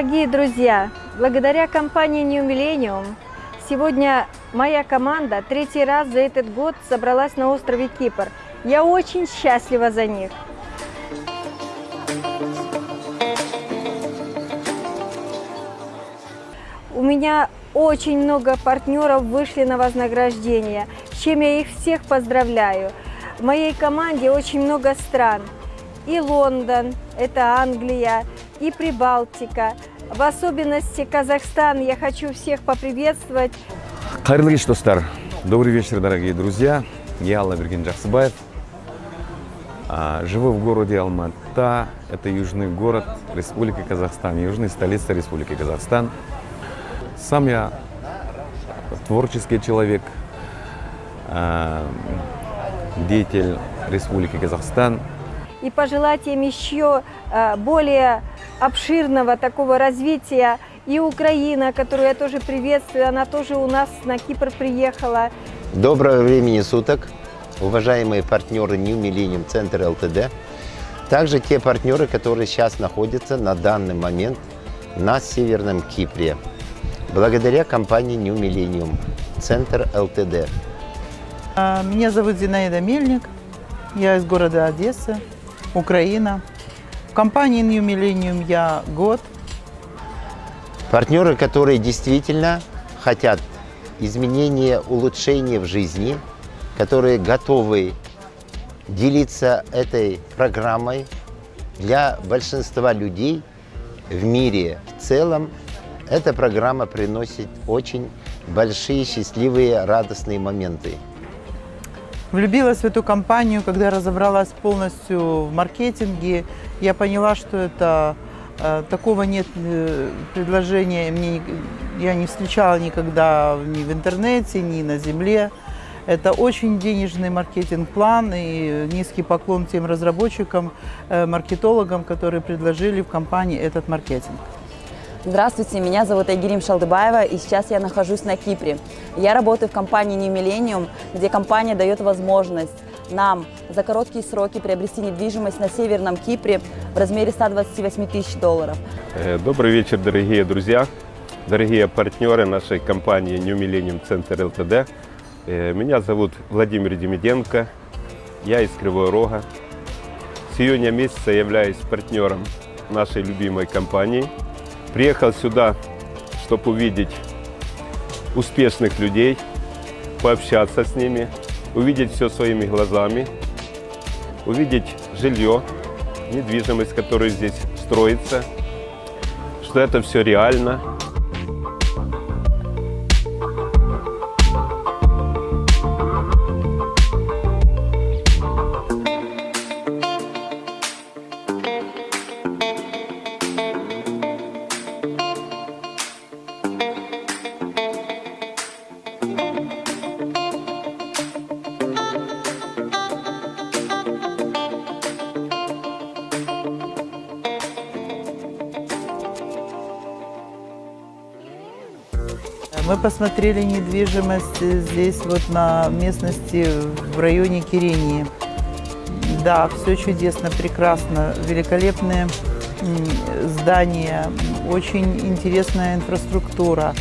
Дорогие друзья, благодаря компании New Millennium сегодня моя команда третий раз за этот год собралась на острове Кипр. Я очень счастлива за них. У меня очень много партнеров вышли на вознаграждение, с чем я их всех поздравляю. В моей команде очень много стран. И Лондон, это Англия, и Прибалтика. В особенности Казахстан. Я хочу всех поприветствовать. Қайырлы кеш, достар. Добрый вечер, дорогие друзья. Я Аллаберген Джахсыбаев. А, Живу в городе Алмата. Это южный город Республики Казахстан, южная столица Республики Казахстан. Сам я творческий человек, а, деятель Республики Казахстан. И пожелать им еще э, более обширного такого развития. И Украина, которую я тоже приветствую, она тоже у нас на Кипр приехала. Доброго времени суток, уважаемые партнеры New Millennium Центр ЛТД. Также те партнеры, которые сейчас находятся на данный момент на Северном Кипре. Благодаря компании New Millennium Центр ЛТД. А, Меня зовут Зинаида Мельник. Я из города Одессы, Украина. В компании New Millennium я год. Партнеры, которые действительно хотят изменения, улучшения в жизни, которые готовы делиться этой программой для большинства людей в мире в целом. Эта программа приносит очень большие, счастливые, радостные моменты. Влюбилась в эту компанию, когда разобралась полностью в маркетинге. Я поняла, что это э, такого нет э, предложения. Мне, я не встречала никогда ни в интернете, ни на земле. Это очень денежный маркетинг-план и низкий поклон тем разработчикам, э, маркетологам, которые предложили в компании этот маркетинг. Здравствуйте, меня зовут Айгерим Шалдыбаева, и сейчас я нахожусь на Кипре. Я работаю в компании New Millennium, где компания дает возможность нам за короткие сроки приобрести недвижимость на Северном Кипре в размере 128 тысяч долларов. Э, Добрый вечер, дорогие друзья, дорогие партнеры нашей компании New Millennium Center LTD. Э, Меня зовут Владимир Демиденко, я из Кривого Рога. С июня месяца являюсь партнером нашей любимой компании. Приехал сюда, чтобы увидеть успешных людей, пообщаться с ними, увидеть все своими глазами, увидеть жилье, недвижимость, которая здесь строится, что это все реально. Мы посмотрели недвижимость здесь вот на местности в районе Кирении. Да, все чудесно, прекрасно, великолепные здания, очень интересная инфраструктура.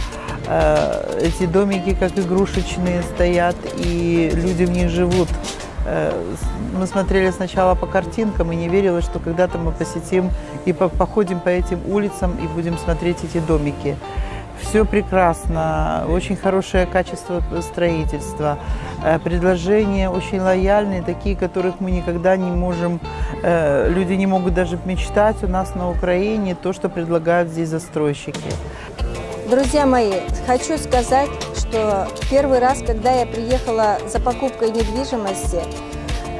Э, Эти домики как игрушечные стоят, и люди в них живут. Э, Мы смотрели сначала по картинкам и не верилось, что когда-то мы посетим и по- походим по этим улицам и будем смотреть эти домики. Все прекрасно, очень хорошее качество строительства, э, предложения очень лояльные, такие, которых мы никогда не можем, э, люди не могут даже мечтать у нас на Украине, то, что предлагают здесь застройщики. Друзья мои, хочу сказать, что первый раз, когда я приехала за покупкой недвижимости,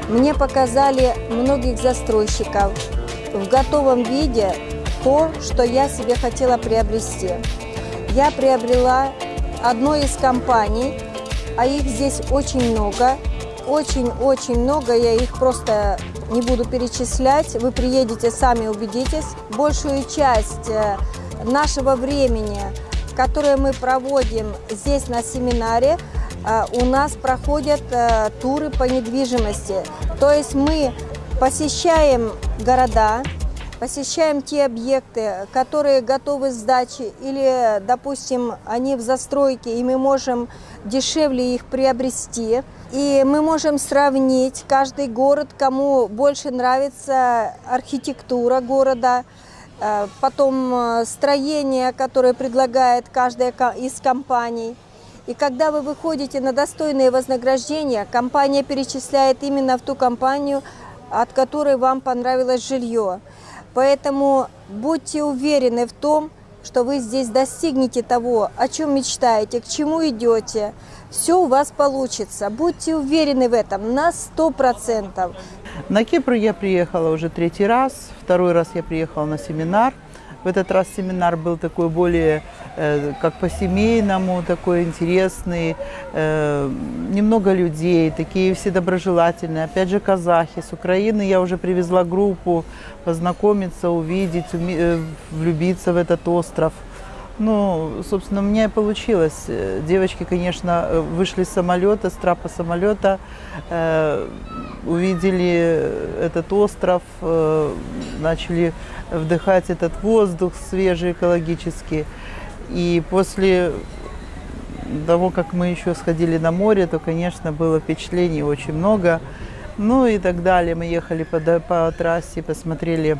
мне показали многих застройщиков в готовом виде то, что я себе хотела приобрести. Я приобрела одной из компаний, а их здесь очень много, очень-очень много, я их просто не буду перечислять. Вы приедете, сами убедитесь. Большую часть э, нашего времени, которое мы проводим здесь на семинаре, э, у нас проходят э, туры по недвижимости. То есть мы посещаем города, посещаем те объекты, которые готовы к сдаче или, допустим, они в застройке, и мы можем дешевле их приобрести. И мы можем сравнить каждый город, кому больше нравится архитектура города, э, потом э, строение, которое предлагает каждая из компаний. И когда вы выходите на достойные вознаграждения, компания перечисляет именно в ту компанию, от которой вам понравилось жилье. Поэтому будьте уверены в том, что вы здесь достигнете того, о чем мечтаете, к чему идете. Все у вас получится. Будьте уверены в этом на сто процентов. На Кипр я приехала уже третий раз. Второй раз я приехала на семинар. В этот раз семинар был такой более, э, как по-семейному, такой интересный. Э, немного людей, такие все доброжелательные. Опять же, казахи. С Украины я уже привезла группу познакомиться, увидеть, э, влюбиться в этот остров. Ну, собственно, у меня и получилось. Девочки, конечно, вышли с самолета, с трапа самолета, э, увидели этот остров, э, начали вдыхать этот воздух свежий, экологический. И после того, как мы еще сходили на море, то, конечно, было впечатлений очень много. Ну и так далее. Мы ехали по, по трассе, посмотрели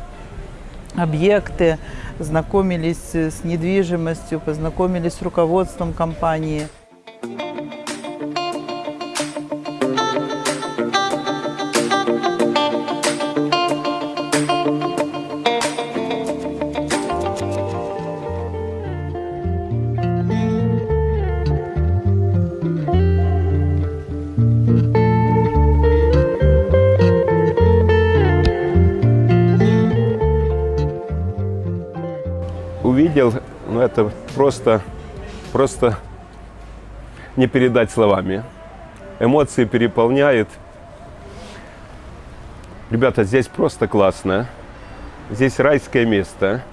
объекты, знакомились с недвижимостью, познакомились с руководством компании. Просто не передать словами. Эмоции переполняют. Ребята, здесь просто классно. Здесь райское место.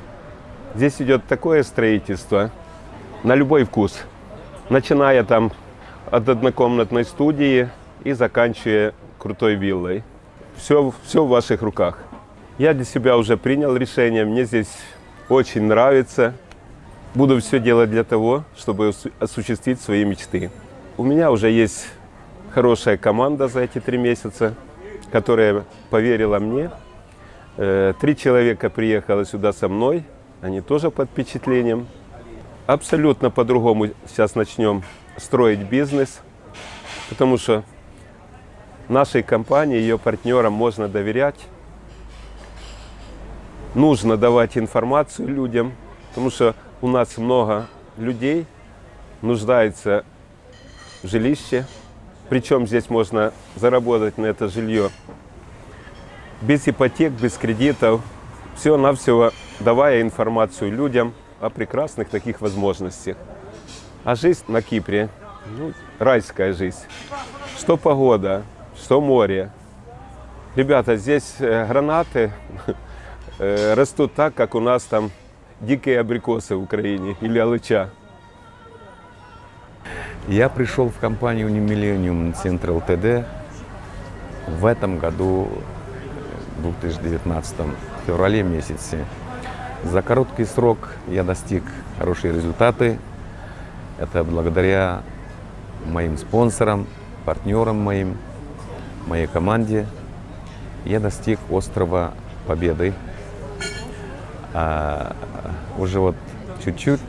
Здесь идет такое строительство на любой вкус. Начиная там от однокомнатной студии и заканчивая крутой виллой. Все, все в ваших руках. Я для себя уже принял решение. Мне здесь очень нравится. Буду все делать для того, чтобы осуществить свои мечты. У меня уже есть хорошая команда за эти три месяца, которая поверила мне. Э, три человека приехало сюда со мной, они тоже под впечатлением. Абсолютно по-другому сейчас начнем строить бизнес, потому что нашей компании, ее партнерам можно доверять нужно давать информацию людям, потому что у нас много людей нуждается в жилище. Причем здесь можно заработать на это жилье без ипотек, без кредитов. Все-навсего давая информацию людям о прекрасных таких возможностях. А жизнь на Кипре, ну, райская жизнь. Что погода, что море. Ребята, здесь э, гранаты Э, растут так, как у нас там дикие абрикосы в Украине или алыча. Я пришел в компанию Millennium Central TD в этом году, в 2019 феврале месяце. За короткий срок я достиг хорошие результаты. Это благодаря моим спонсорам, партнерам моим, моей команде. Я достиг острова Победы а, уже вот чуть-чуть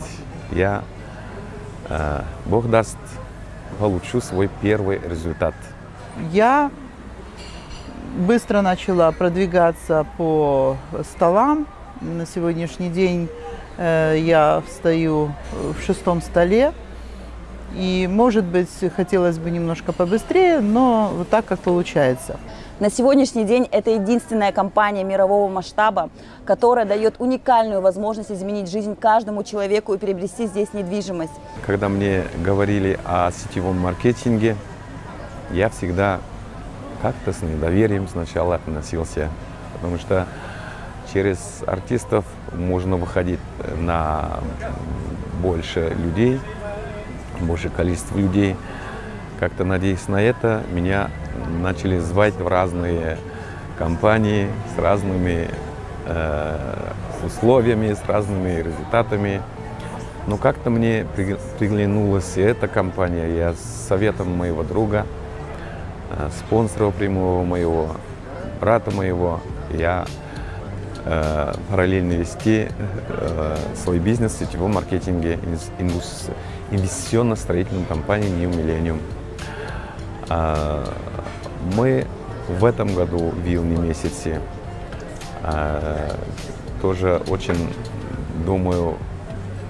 я, а, Бог даст, получу свой первый результат. Я быстро начала продвигаться по столам. На сегодняшний день э, я встаю в шестом столе. И, может быть, хотелось бы немножко побыстрее, но вот так, как получается. На сегодняшний день это единственная компания мирового масштаба, которая дает уникальную возможность изменить жизнь каждому человеку и приобрести здесь недвижимость. Когда мне говорили о сетевом маркетинге, я всегда как-то с недоверием сначала относился, потому что через артистов можно выходить на больше людей, больше количество людей. Как-то надеясь на это, меня начали звать в разные компании с разными э, условиями, с разными результатами. Но как-то мне приглянулась и эта компания. Я с советом моего друга, э, спонсора прямого моего, брата моего, я э, параллельно вести э, свой бизнес в сетевом маркетинге инвестиционно-строительной компании New Millennium. Э, мы в этом году в июне месяце э, тоже очень, думаю,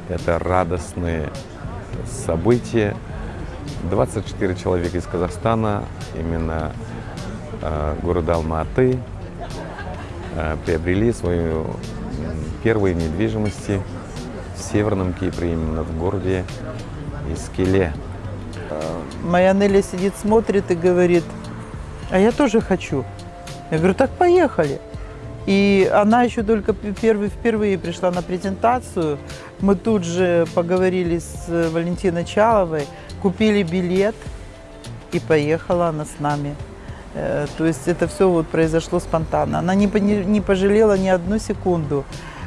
это радостные события. 24 человека из Казахстана, именно э, города Алматы, приобрели свою первую недвижимость в Северном Кипре, именно в городе Искеле. Моя Нелли сидит, смотрит и говорит, а я тоже хочу. Я говорю, так поехали. И она еще только первый, впервые пришла на презентацию. Мы тут же поговорили с Валентиной Чаловой, купили билет и поехала она с нами. Э, то есть это все вот произошло спонтанно. Она не, не пожалела ни одну секунду.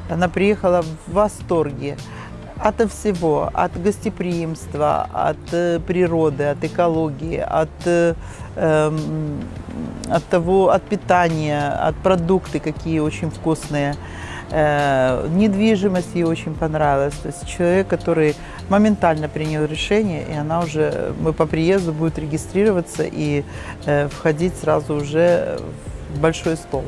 Она приехала в восторге от всего, от гостеприимства, от э, природы, от экологии, от, э, эм, от того, от питания, от продукты, какие очень вкусные. Э, недвижимость ей очень понравилась. То есть человек, который моментально принял решение, и она уже, мы по приезду будет регистрироваться и э, входить сразу уже в большой стол.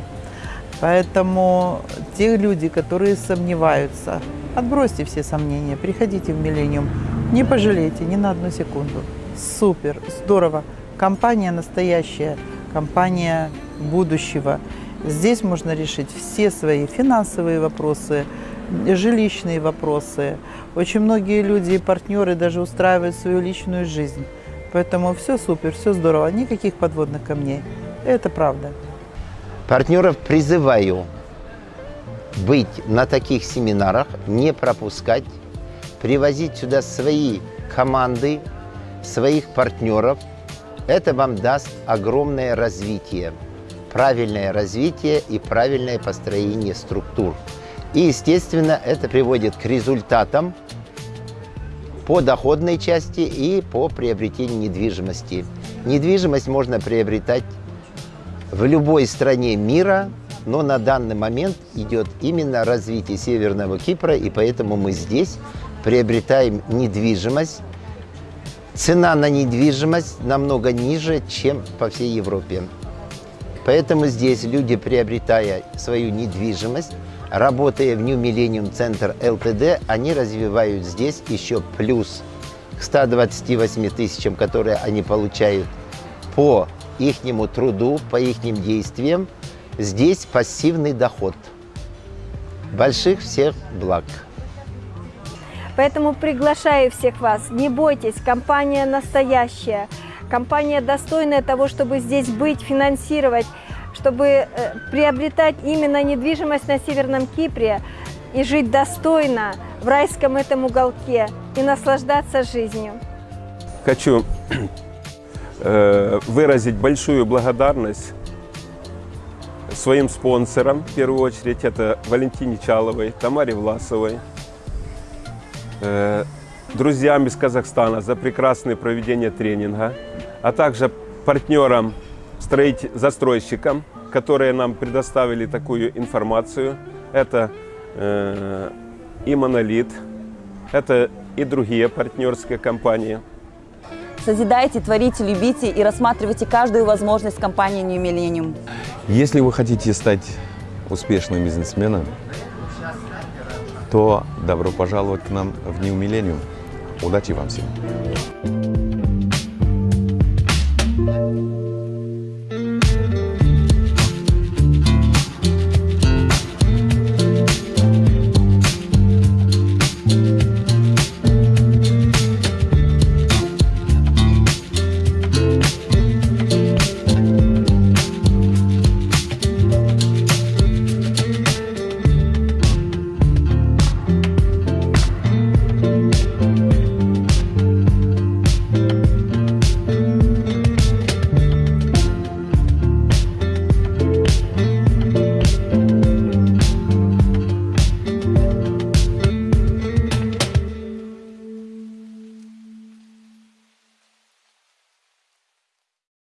Поэтому те люди, которые сомневаются, отбросьте все сомнения, приходите в Миллениум, не пожалейте ни на одну секунду. Супер, здорово. Компания настоящая, компания будущего. Здесь можно решить все свои финансовые вопросы, жилищные вопросы. Очень многие люди и партнеры даже устраивают свою личную жизнь. Поэтому все супер, все здорово, никаких подводных камней. Это правда. Партнеров призываю быть на таких семинарах, не пропускать, привозить сюда свои команды, своих партнеров. Это вам даст огромное развитие, правильное развитие и правильное построение структур. И, естественно, это приводит к результатам по доходной части и по приобретению недвижимости. Недвижимость можно приобретать в любой стране мира, но на данный момент идет именно развитие Северного Кипра, и поэтому мы здесь приобретаем недвижимость. Цена на недвижимость намного ниже, чем по всей Европе. Поэтому здесь люди, приобретая свою недвижимость, работая в New Millennium Center LTD, они развивают здесь еще плюс к 128 тысячам, которые они получают по ихнему труду, по их действиям, здесь пассивный доход. Больших всех благ. Поэтому приглашаю всех вас, не бойтесь, компания настоящая, компания достойная того, чтобы здесь быть, финансировать, чтобы э, приобретать именно недвижимость на Северном Кипре и жить достойно в райском этом уголке и наслаждаться жизнью. Хочу выразить большую благодарность своим спонсорам, в первую очередь, это Валентине Чаловой, Тамаре Власовой, друзьям из Казахстана за прекрасное проведение тренинга, а также партнерам, застройщикам, которые нам предоставили такую информацию. Это э, и Монолит, это и другие партнерские компании – Созидайте, творите, любите и рассматривайте каждую возможность компании New Millennium. Если вы хотите стать успешным бизнесменом, то добро пожаловать к нам в New Millennium. Удачи вам всем!